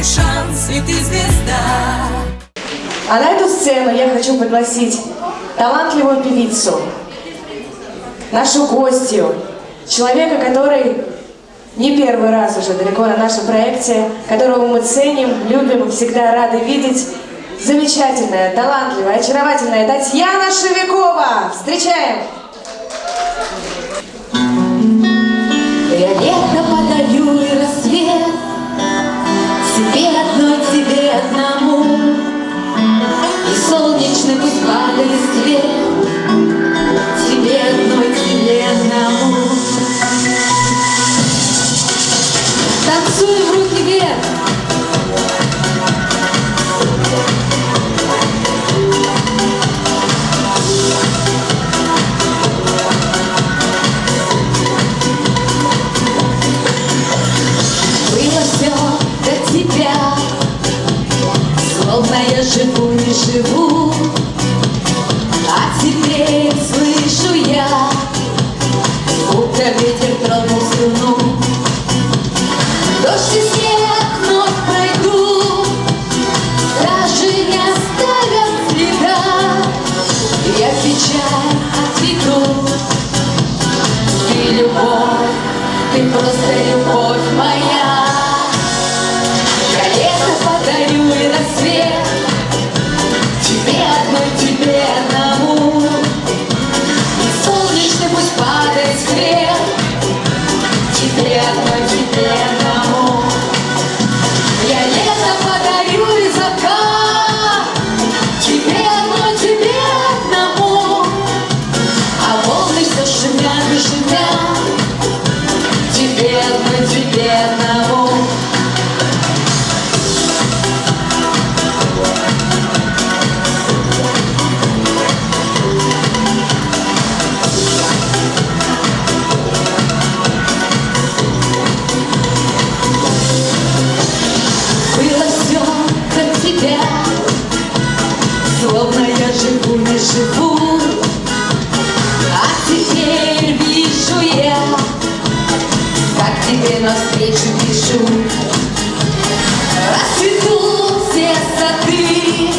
твой шанс, и ты звезда. А на эту сцену я хочу пригласить талантливую певицу, нашу гостью, человека, который не первый раз уже далеко на нашем проекте, которого мы ценим, любим, всегда рады видеть. Замечательная, талантливая, очаровательная Татьяна Шевикова. Встречаем! Тебе одной, тебе одному. И солнечный пусть падает свет живу, А теперь слышу я Будто ветер тронул струну. Дождь и снег вновь пройду Даже не оставят следа. Я печаль отведу Ты любовь, ты просто любовь моя. Я лето подарю и рассвет живу, А теперь вижу я Как тебе навстречу пишу Расцветут все сады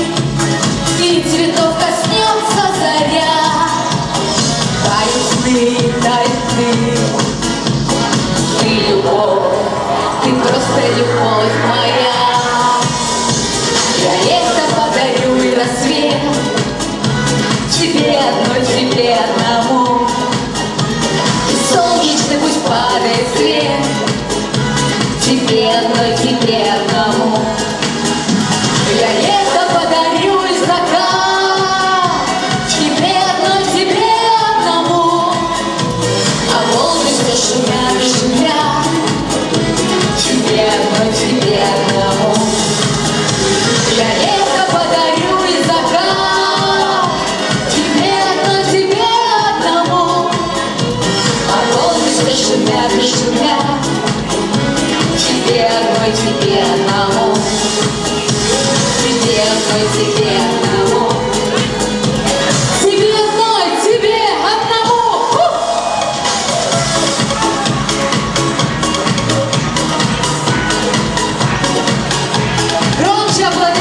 И цветов коснется заря. Тают сны, тают Громче аплодисменты!